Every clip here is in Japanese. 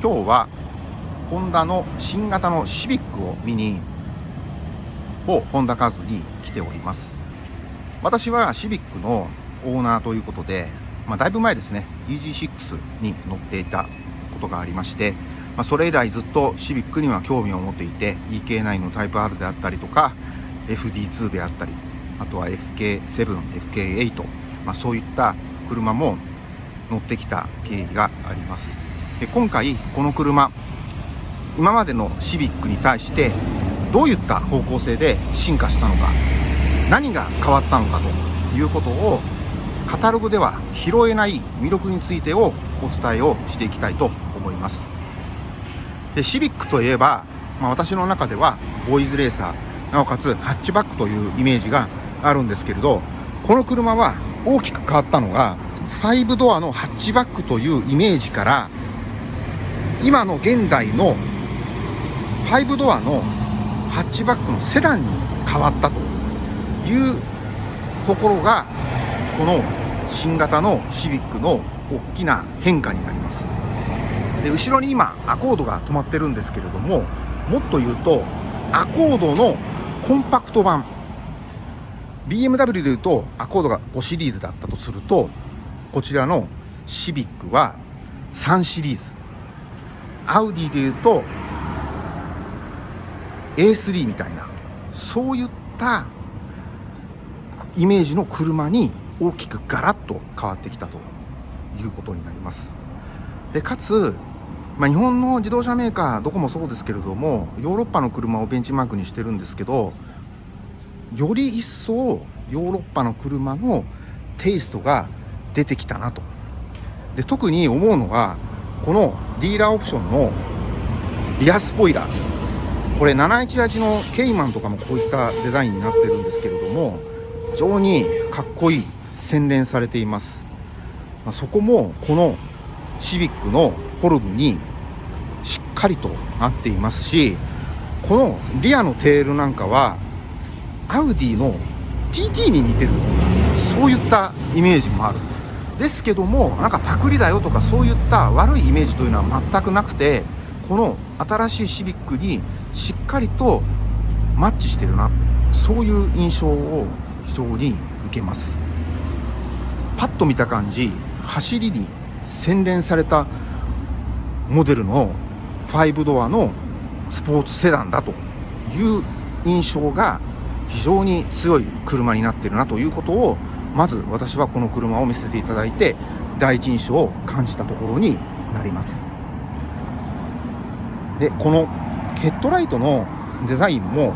今日はホンダの新型のシビックを見にをホンダカーズに来ております。私はシビックのオーナーということで、まあ、だいぶ前ですね。EG6 に乗っていたことがありまして、まあ、それ以来ずっとシビックには興味を持っていて EK9 のタイプ R であったりとか FD2 であったりあとは FK7、FK8、まあ、そういった車も乗ってきた経緯があります。で今回この車今までのシビックに対してどういった方向性で進化したのか何が変わったのかということをカタログでは拾えない魅力についてをお伝えをしていきたいと思います。でシビックといえば、まあ、私の中ではボーイズレーサーなおかつハッチバックというイメージがあるんですけれどこの車は大きく変わったのが5ドアのハッチバックというイメージから今の現代の5ドアのハッチバックのセダンに変わったというところがこの新型のシビックの大きな変化になります。で後ろに今アコードが止まってるんですけれどももっと言うとアコードのコンパクト版 BMW でいうとアコードが5シリーズだったとするとこちらのシビックは3シリーズ。アウディでいうと A3 みたいなそういったイメージの車に大きくガラッと変わってきたということになります。でかつ、まあ、日本の自動車メーカーどこもそうですけれどもヨーロッパの車をベンチマークにしてるんですけどより一層ヨーロッパの車のテイストが出てきたなと。で特に思うのがこのディーラーオプションのリアスポイラー。これ718のケイマンとかもこういったデザインになってるんですけれども非常にかっこいい洗練されています、ま、そこもこのシビックのフォルムにしっかりとなっていますしこのリアのテールなんかはアウディの TT に似てるそういったイメージもある。ですけどもなんかパクリだよとかそういった悪いイメージというのは全くなくてこの新しいシビックにしっかりとマッチしてるなそういう印象を非常に受けます。パッと見た感じ走りに洗練されたモデルの5ドアのスポーツセダンだという印象が非常に強い車になってるなということをまず私はこの車を見せていただいて第一印象を感じたところになります。でこのヘッドライトのデザインも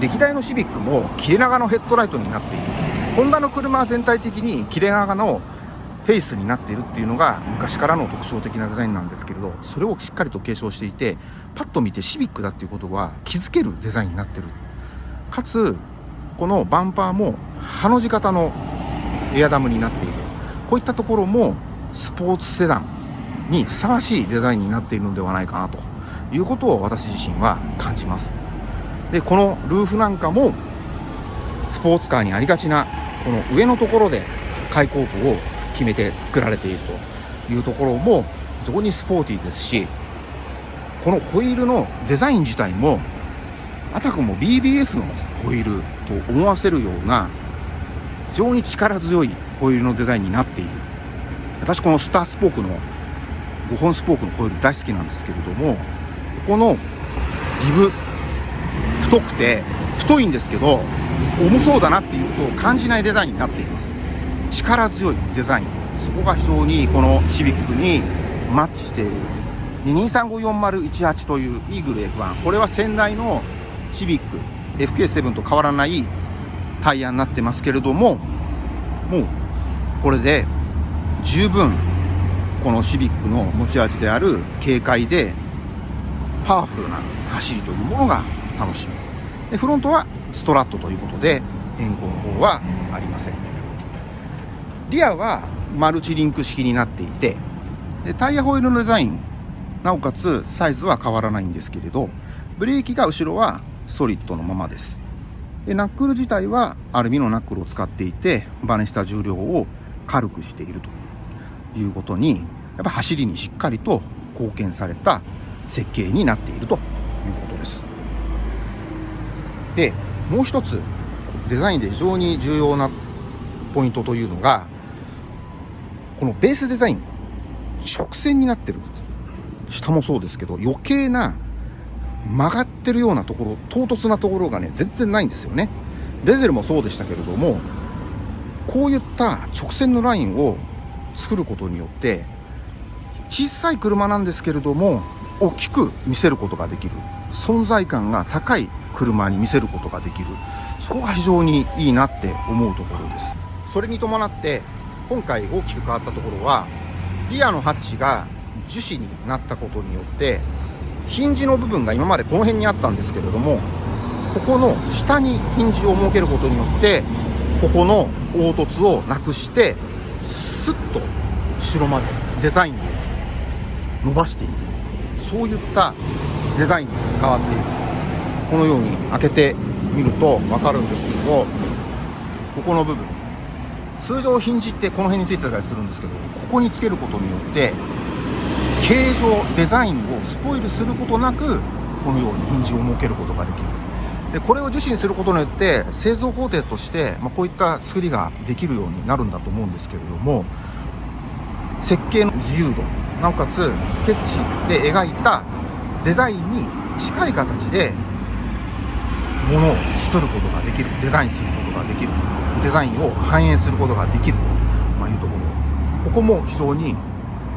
歴代のシビックも切れ長のヘッドライトになっている。ホンダの車全体的に切れ長のフェイスになっているっていうのが昔からの特徴的なデザインなんですけれどそれをしっかりと継承していてパッと見てシビックだっていうことは気づけるデザインになってる。かつこのバンパーもハの字型のエアダムになっている。こういったところもスポーツセダンにふさわしいデザインになっているのではないかなということを私自身は感じます。でこのルーフなんかもスポーツカーにありがちなこの上のところで開口部を決めて作られているというところも非常にスポーティーですしこのホイールのデザイン自体もあたかも BBS のホイールと思わせるような非常に力強いホイールのデザインになっている。私このスタースポークの5本スポークのホイール大好きなんですけれどもこのリブ太くて太いんですけど重そうだなっていうことを感じないデザインになっています。力強いデザイン。そこが非常にこのシビックにマッチしている。2354018というイーグル F1 これは先代のシビック。FK7 と変わらないタイヤになってますけれどももうこれで十分このシビックの持ち味である軽快でパワフルな走りというものが楽しみでフロントはストラットということで変更の方はありません。リアはマルチリンク式になっていてでタイヤホイールのデザインなおかつサイズは変わらないんですけれどブレーキが後ろはストリットのままです。でナックル自体はアルミのナックルを使っていてバネした重量を軽くしているということにやっぱ走りにしっかりと貢献された設計になっているということです。でもう一つデザインで非常に重要なポイントというのがこのベースデザイン直線になってる下もそうですけど余計な曲がってるようなところ唐突なところがね全然ないんですよね。ベゼルもそうでしたけれどもこういった直線のラインを作ることによって小さい車なんですけれども大きく見せることができる。存在感が高い車に見せることができる。そこが非常にいいなって思うところです。それに伴って今回大きく変わったところはリアのハッチが樹脂になったことによってヒンジの部分が今までこの辺にあったんですけれどもここの下にヒンジを設けることによってここの凹凸をなくしてスッと後ろまでデザインを伸ばしていくそういったデザインに変わっている。このように開けてみると分かるんですけどここの部分。通常ヒンジってこの辺についてたりするんですけどここにつけることによって形状デザインをスポイルすることなくこのようにヒンジを設けることができる。でこれを樹脂にすることによって製造工程として、まあ、こういった作りができるようになるんだと思うんですけれども設計の自由度なおかつスケッチで描いたデザインに近い形でものを作ることができる。デザインすることができる。デザインを反映することができる。と、いうところ。ここも非常に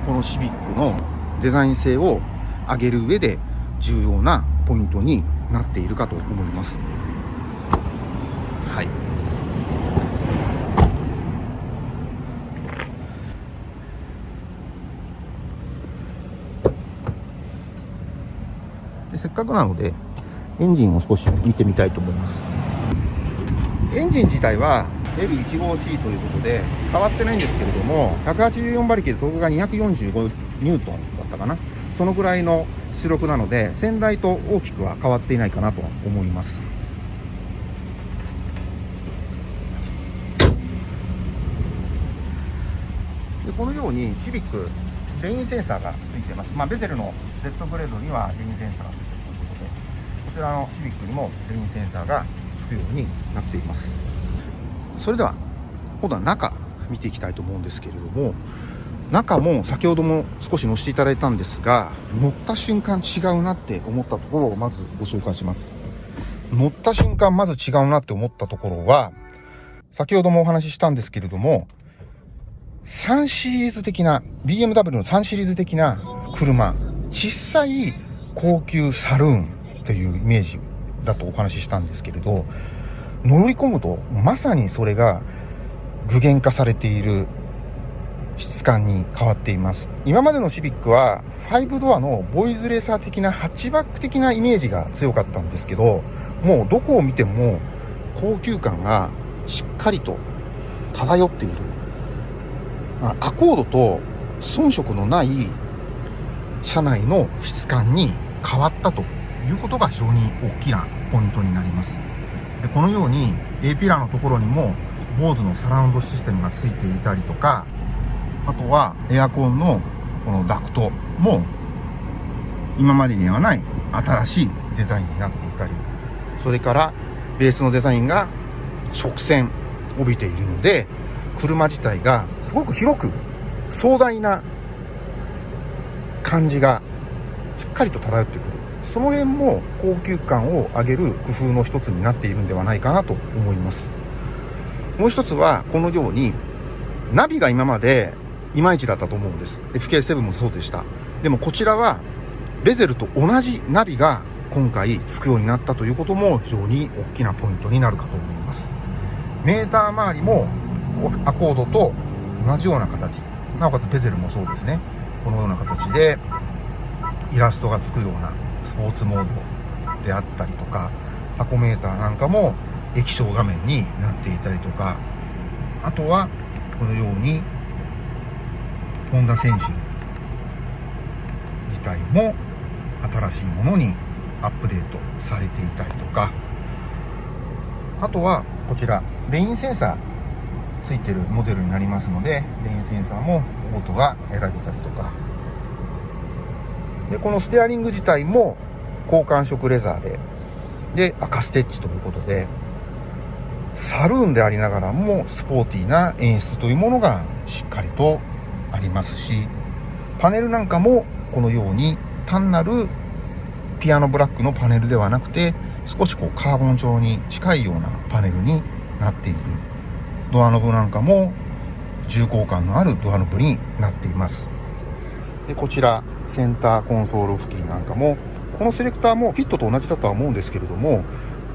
このシビックのデザイン性を上げる上で重要なポイントになっているかと思います。はい。でせっかくなのでエンジンを少し見てみたいと思います。エンジン自体は L15C ということで変わってないんですけれども184馬力でトークが245ニュートンだったかな。そのぐらいの出力なので先代と大きくは変わっていないかなと思います。でこのようにシビックレインセンサーがついています、まあ、ベゼルの Z グレードにはレインセンサーがついているということでこちらのシビックにもレインセンサーがつくようになっています。それでは今度は中見ていきたいと思うんですけれども中も先ほども少し乗せていただいたんですが乗った瞬間違うなって思ったところをまずご紹介します。乗った瞬間まず違うなって思ったところは先ほどもお話ししたんですけれども3シリーズ的な BMW の3シリーズ的な車小さい高級サルーンというイメージだとお話ししたんですけれど乗り込むとまさにそれが具現化されている質感に変わっています。今までのシビックは5ドアのボイズレーサー的なハッチバック的なイメージが強かったんですけどもうどこを見ても高級感がしっかりと漂っている。アコードと遜色のない車内の質感に変わったということが非常に大きなポイントになります。でこのように A ピラーのところにも BOSE のサラウンドシステムがついていたりとかあとはエアコンのこのダクトも今までにはない新しいデザインになっていたりそれからベースのデザインが直線帯びているので車自体がすごく広く壮大な感じがしっかりと漂ってくる。その辺も高級感を上げる工夫の一つになっているんではないかなと思います。もう一つはこのようにナビが今までいまいちだったと思うんです。FK7 もそうでした。でもこちらはベゼルと同じナビが今回つくようになったということも非常に大きなポイントになるかと思います。メーター周りもアコードと同じような形。なおかつベゼルもそうですね。このような形でイラストがつくようなスポーツモードであったりとかタコメーターなんかも液晶画面になっていたりとか。あとはこのようにホンダセンシング自体も新しいものにアップデートされていたりとか。あとはこちらレインセンサーついてるモデルになりますのでレインセンサーもオートが選べたりとか。でこのステアリング自体も高感触レザーでで赤ステッチということでサルーンでありながらもスポーティーな演出というものがしっかりとありますしパネルなんかもこのように単なるピアノブラックのパネルではなくて少しこうカーボン状に近いようなパネルになっている。ドアノブなんかも重厚感のあるドアノブになっています。でこちらセンターコンソール付近なんかもこのセレクターもフィットと同じだとは思うんですけれども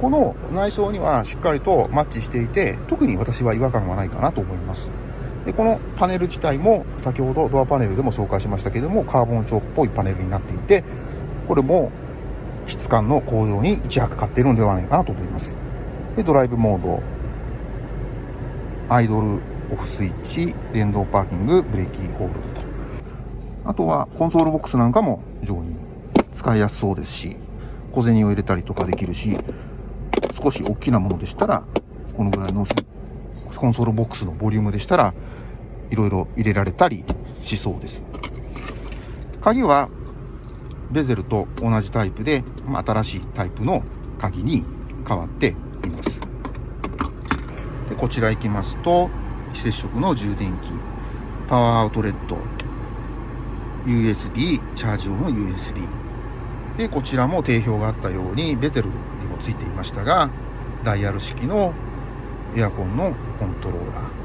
この内装にはしっかりとマッチしていて特に私は違和感はないかなと思います。でこのパネル自体も先ほどドアパネルでも紹介しましたけれどもカーボン調っぽいパネルになっていてこれも質感の向上に一役買っているのではないかなと思います。でドライブモード。アイドルオフスイッチ。電動パーキング。ブレーキホールドと。あとはコンソールボックスなんかも非常に使いやすそうですし小銭を入れたりとかできるし少し大きなものでしたらこのぐらいのコンソールボックスのボリュームでしたらいろいろ入れられたりしそうです。鍵はベゼルと同じタイプで、まあ、新しいタイプの鍵に変わっています。でこちら行きますと非接触の充電器パワーアウトレット USB チャージ用の USB でこちらも定評があったようにベゼルにもついていましたがダイヤル式のエアコンのコントローラー。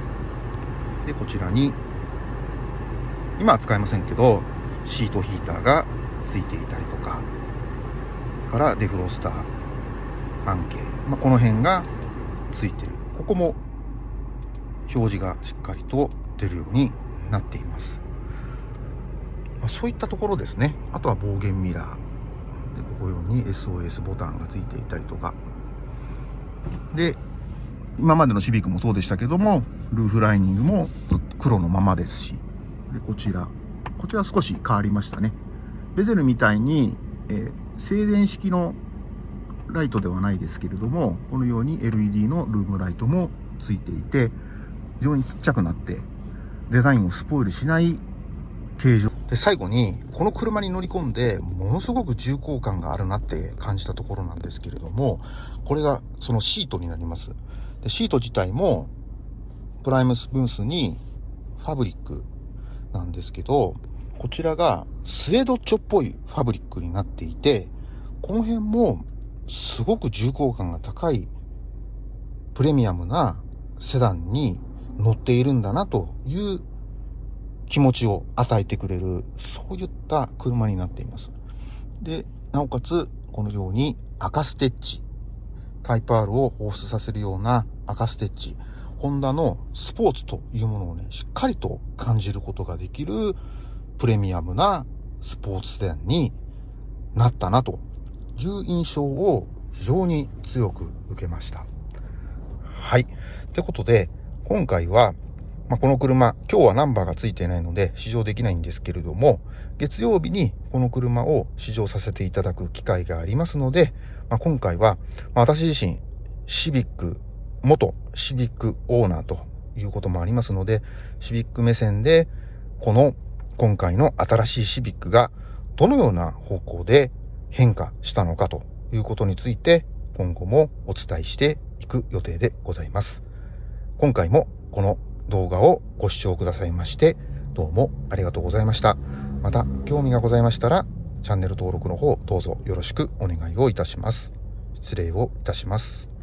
でこちらに今は使えませんけどシートヒーターがついていたりとかからデフロスター半径、まあ、この辺がついてる。ここも表示がしっかりと出るようになっています、まあ、そういったところですね。あとは暴言ミラー。でここように SOS ボタンがついていたりとか。で今までのシビックもそうでしたけどもルーフライニングも黒のままですしでこちら。こちら少し変わりましたね。ベゼルみたいに、えー、静電式のライトではないですけれどもこのように LED のルームライトもついていて非常にちっちゃくなってデザインをスポイルしない形状。で最後にこの車に乗り込んでものすごく重厚感があるなって感じたところなんですけれどもこれがそのシートになります。でシート自体もプライムスプースにファブリックなんですけどこちらがスエドッチョっぽいファブリックになっていてこの辺もすごく重厚感が高いプレミアムなセダンに乗っているんだなという気持ちを与えてくれる、そういった車になっています。で、なおかつ、このように赤ステッチ、タイプ R を放出させるような赤ステッチ、ホンダのスポーツというものをね、しっかりと感じることができるプレミアムなスポーツセダンになったなという印象を非常に強く受けました。はい。ってことで、今回はまあ、この車、今日はナンバーが付いていないので試乗できないんですけれども、月曜日にこの車を試乗させていただく機会がありますので、まあ、今回は、まあ、私自身、シビック、元シビックオーナーということもありますので、シビック目線で、この今回の新しいシビックがどのような方向で変化したのかということについて、今後もお伝えしていく予定でございます。今回もこの動画をご視聴くださいまして、どうもありがとうございました。また、興味がございましたら、チャンネル登録の方、どうぞよろしくお願いをいたします。失礼をいたします。